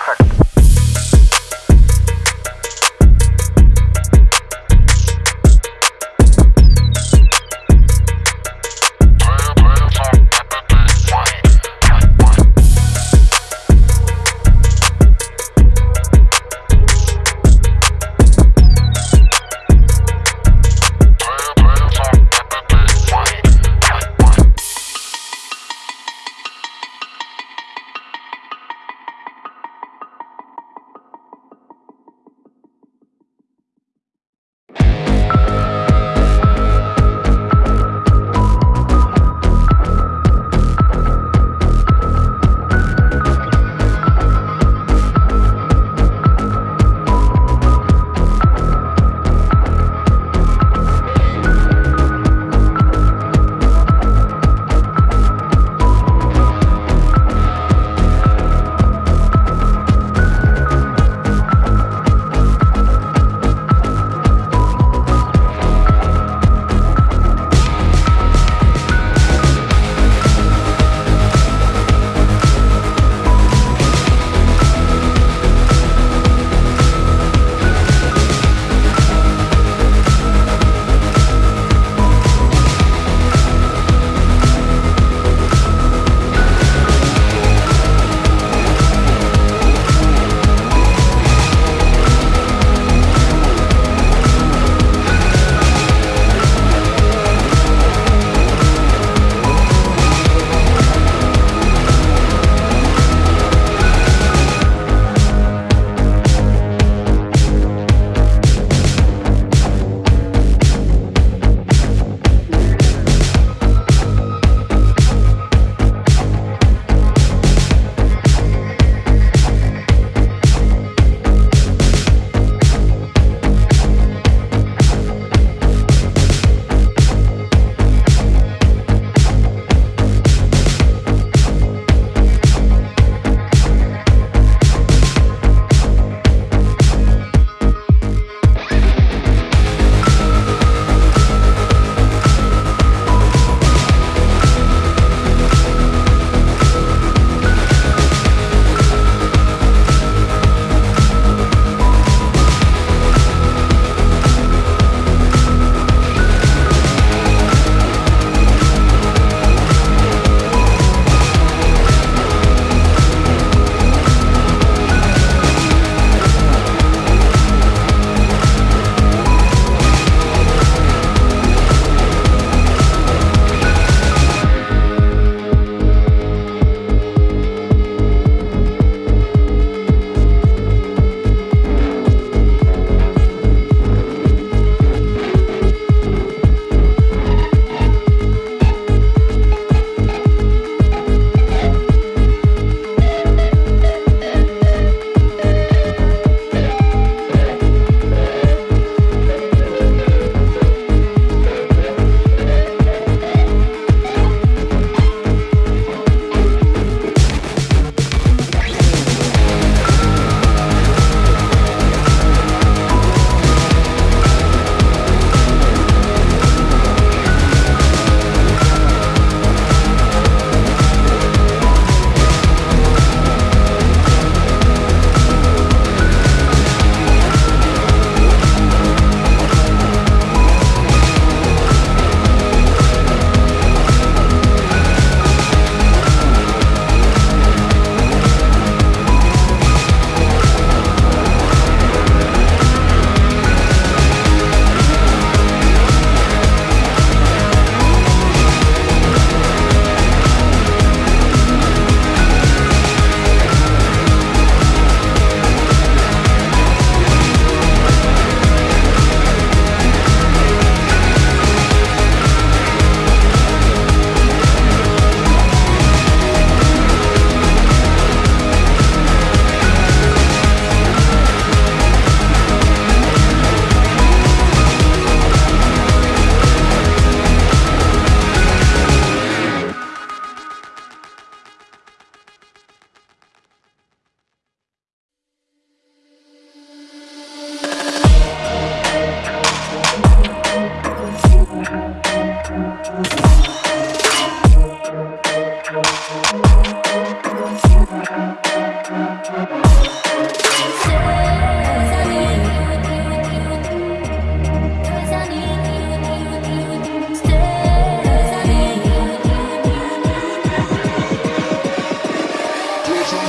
Perfect.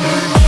Show me.